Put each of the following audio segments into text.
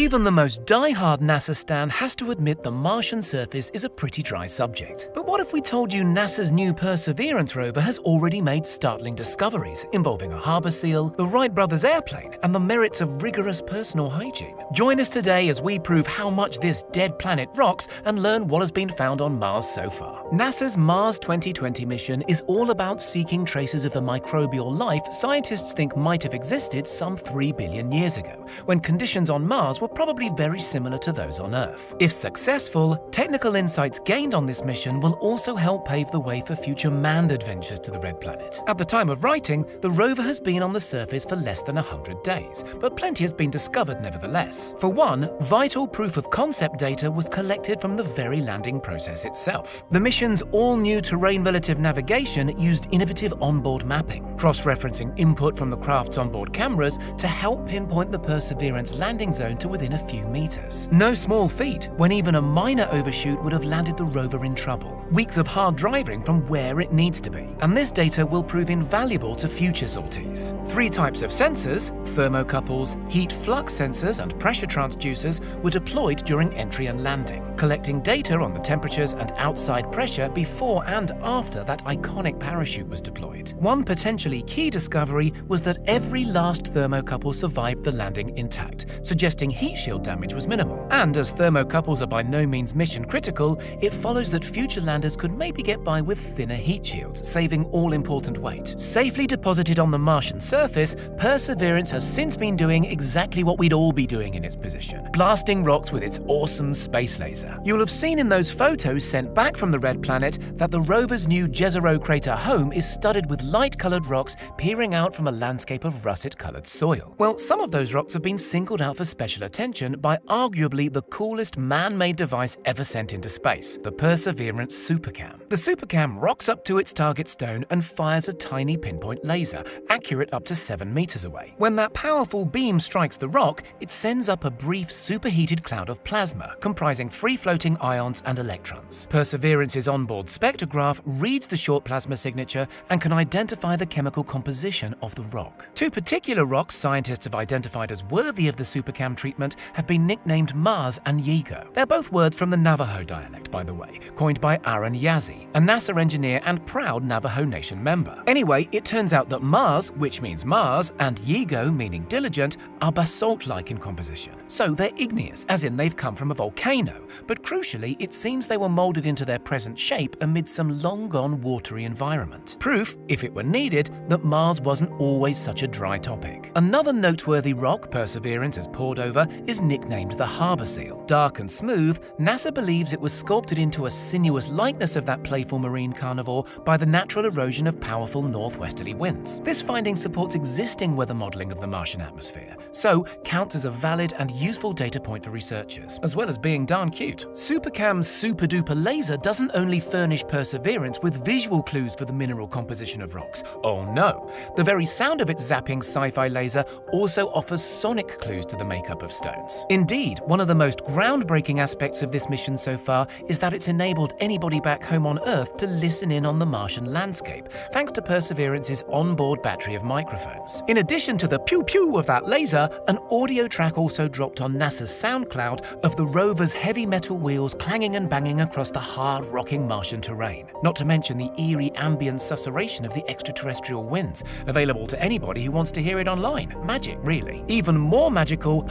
Even the most die-hard NASA stan has to admit the Martian surface is a pretty dry subject. But what if we told you NASA's new Perseverance rover has already made startling discoveries involving a harbour seal, the Wright brothers airplane, and the merits of rigorous personal hygiene? Join us today as we prove how much this dead planet rocks and learn what has been found on Mars so far. NASA's Mars 2020 mission is all about seeking traces of the microbial life scientists think might have existed some 3 billion years ago, when conditions on Mars were probably very similar to those on Earth. If successful, technical insights gained on this mission will also help pave the way for future manned adventures to the Red Planet. At the time of writing, the rover has been on the surface for less than 100 days, but plenty has been discovered nevertheless. For one, vital proof of concept data was collected from the very landing process itself. The mission's all-new terrain relative navigation used innovative onboard mapping, cross-referencing input from the craft's onboard cameras to help pinpoint the Perseverance landing zone to within a few meters. No small feat when even a minor overshoot would have landed the rover in trouble. Weeks of hard driving from where it needs to be. And this data will prove invaluable to future sorties. Three types of sensors, thermocouples, heat flux sensors and pressure transducers were deployed during entry and landing, collecting data on the temperatures and outside pressure before and after that iconic parachute was deployed. One potentially key discovery was that every last thermocouple survived the landing intact, suggesting heat shield damage was minimal. And as thermocouples are by no means mission critical, it follows that future landers could maybe get by with thinner heat shields, saving all important weight. Safely deposited on the Martian surface, Perseverance has since been doing exactly what we'd all be doing in its position, blasting rocks with its awesome space laser. You'll have seen in those photos sent back from the Red Planet that the rover's new Jezero crater home is studded with light-coloured rocks peering out from a landscape of russet-coloured soil. Well, some of those rocks have been singled out for special attention by arguably the coolest man-made device ever sent into space, the Perseverance Supercam. The Supercam rocks up to its target stone and fires a tiny pinpoint laser, accurate up to 7 meters away. When that powerful beam strikes the rock, it sends up a brief superheated cloud of plasma, comprising free-floating ions and electrons. Perseverance's onboard spectrograph reads the short plasma signature and can identify the chemical composition of the rock. Two particular rocks scientists have identified as worthy of the Supercam treatment have been nicknamed Máaz and Yeigo. They're both words from the Navajo dialect, by the way, coined by Aaron Yazzie, a NASA engineer and proud Navajo Nation member. Anyway, it turns out that Máaz, which means Mars, and Yeigo, meaning diligent, are basalt-like in composition. So they're igneous, as in they've come from a volcano, but crucially, it seems they were molded into their present shape amid some long-gone watery environment. Proof, if it were needed, that Mars wasn't always such a dry topic. Another noteworthy rock Perseverance has poured over is nicknamed the Harbour Seal. Dark and smooth, NASA believes it was sculpted into a sinuous likeness of that playful marine carnivore by the natural erosion of powerful northwesterly winds. This finding supports existing weather modelling of the Martian atmosphere, so counts as a valid and useful data point for researchers, as well as being darn cute. Supercam's super-duper laser doesn't only furnish Perseverance with visual clues for the mineral composition of rocks. Oh no! The very sound of its zapping sci-fi laser also offers sonic clues to the makeup of stones. Indeed, one of the most groundbreaking aspects of this mission so far is that it's enabled anybody back home on Earth to listen in on the Martian landscape, thanks to Perseverance's onboard battery of microphones. In addition to the pew-pew of that laser, an audio track also dropped on NASA's SoundCloud of the rover's heavy metal wheels clanging and banging across the hard, rocking Martian terrain. Not to mention the eerie ambient susurration of the extraterrestrial winds, available to anybody who wants to hear it online. Magic, really. Even more magical,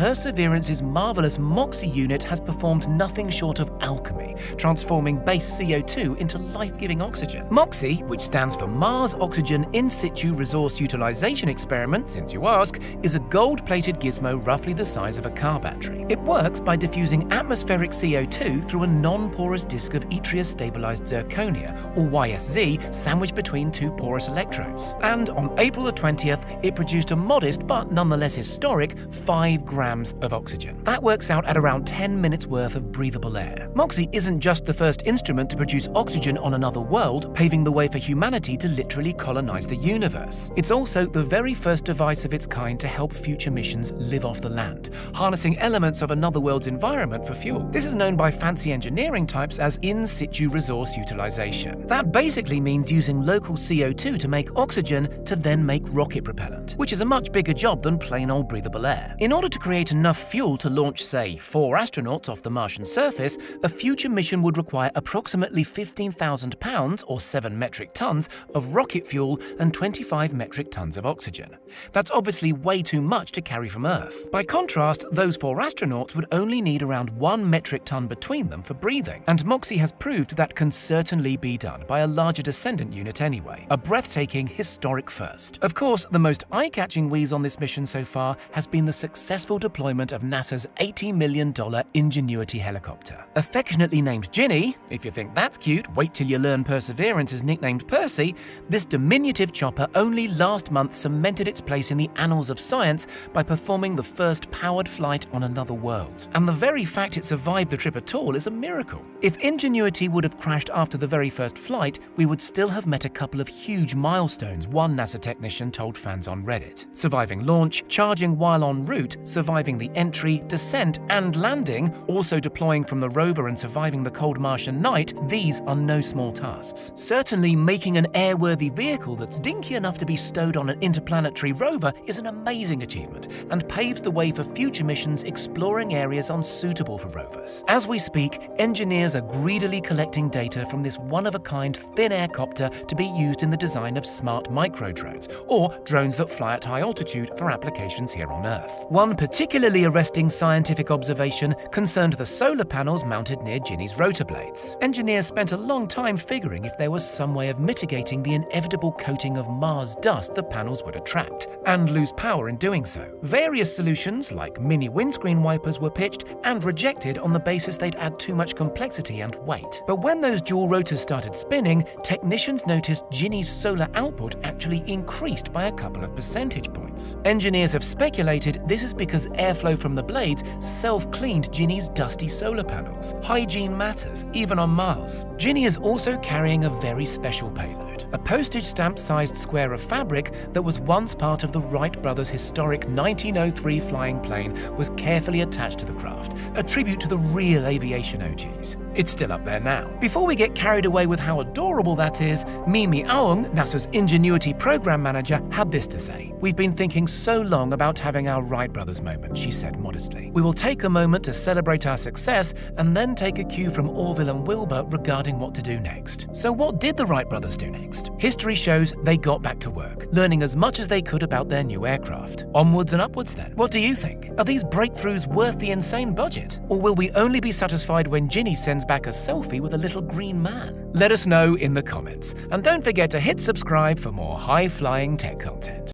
Perseverance's marvelous MOXIE unit has performed nothing short of alchemy, transforming base CO2 into life-giving oxygen. MOXIE, which stands for Mars Oxygen In Situ Resource Utilization Experiment, since you ask, is a gold-plated gizmo roughly the size of a car battery. It works by diffusing atmospheric CO2 through a non-porous disk of yttrium-stabilized zirconia, or YSZ, sandwiched between two porous electrodes. And on April the 20th, it produced a modest but nonetheless historic 5 grams of oxygen. That works out at around 10 minutes worth of breathable air. MOXIE isn't just the first instrument to produce oxygen on another world, paving the way for humanity to literally colonize the universe. It's also the very first device of its kind to help future missions live off the land, harnessing elements of another world's environment for fuel. This is known by fancy engineering types as in situ resource utilization. That basically means using local CO2 to make oxygen to then make rocket propellant, which is a much bigger job than plain old breathable air. In order to create enough fuel to launch, say, four astronauts off the Martian surface, a future mission would require approximately 15,000 pounds or 7 metric tons of rocket fuel and 25 metric tons of oxygen. That's obviously way too much to carry from Earth. By contrast, those four astronauts would only need around 1 metric ton between them for breathing, and MOXIE has proved that can certainly be done by a larger descendant unit anyway, a breathtaking historic first. Of course, the most eye-catching wheeze on this mission so far has been the successful deployment of NASA's $80 million Ingenuity helicopter. Affectionately named Ginny, if you think that's cute, wait till you learn Perseverance is nicknamed Percy, this diminutive chopper only last month cemented its place in the annals of science by performing the first powered flight on another world. And the very fact it survived the trip at all is a miracle. If Ingenuity would have crashed after the very first flight, we would still have met a couple of huge milestones one NASA technician told fans on Reddit. Surviving launch, charging while en route, surviving the entry, descent, and landing, also deploying from the rover and surviving the cold Martian night, these are no small tasks. Certainly, making an airworthy vehicle that's dinky enough to be stowed on an interplanetary rover is an amazing achievement and paves the way for future missions exploring areas unsuitable for rovers. As we speak, engineers are greedily collecting data from this one-of-a-kind thin air copter to be used in the design of smart micro drones, or drones that fly at high altitude for applications here on Earth. One particularly arresting scientific observation concerned the solar panels mounted near Ginny's rotor blades. Engineers spent a long time figuring if there was some way of mitigating the inevitable coating of Mars dust the panels would attract, and lose power in doing so. Various solutions, like mini windscreen wipers, were pitched and rejected on the basis they'd add too much complexity and weight. But when those dual rotors started spinning, technicians noticed Ginny's solar output actually increased by a couple of percentage points. Engineers have speculated this is because airflow from the blades self-cleaned Ginny's dusty solar panels. Hygiene matters, even on Mars. Ginny is also carrying a very special payload, a postage stamp-sized square of fabric that was once part of the Wright brothers' historic 1903 flying plane was carefully attached to the craft, a tribute to the real aviation OGs. It's still up there now. Before we get carried away with how adorable that is, Mimi Aung, NASA's Ingenuity program manager, had this to say. We've been thinking so long about having our Wright brothers moment, she said modestly. We will take a moment to celebrate our success and then take a cue from Orville and Wilbur regarding what to do next. So what did the Wright brothers do next? History shows they got back to work, learning as much as they could about their new aircraft. Onwards and upwards then. What do you think? Are these breakthroughs worth the insane budget? Or will we only be satisfied when Ginny sends back a selfie with a little green man? Let us know in the comments. And don't forget to hit subscribe for more high-flying tech content.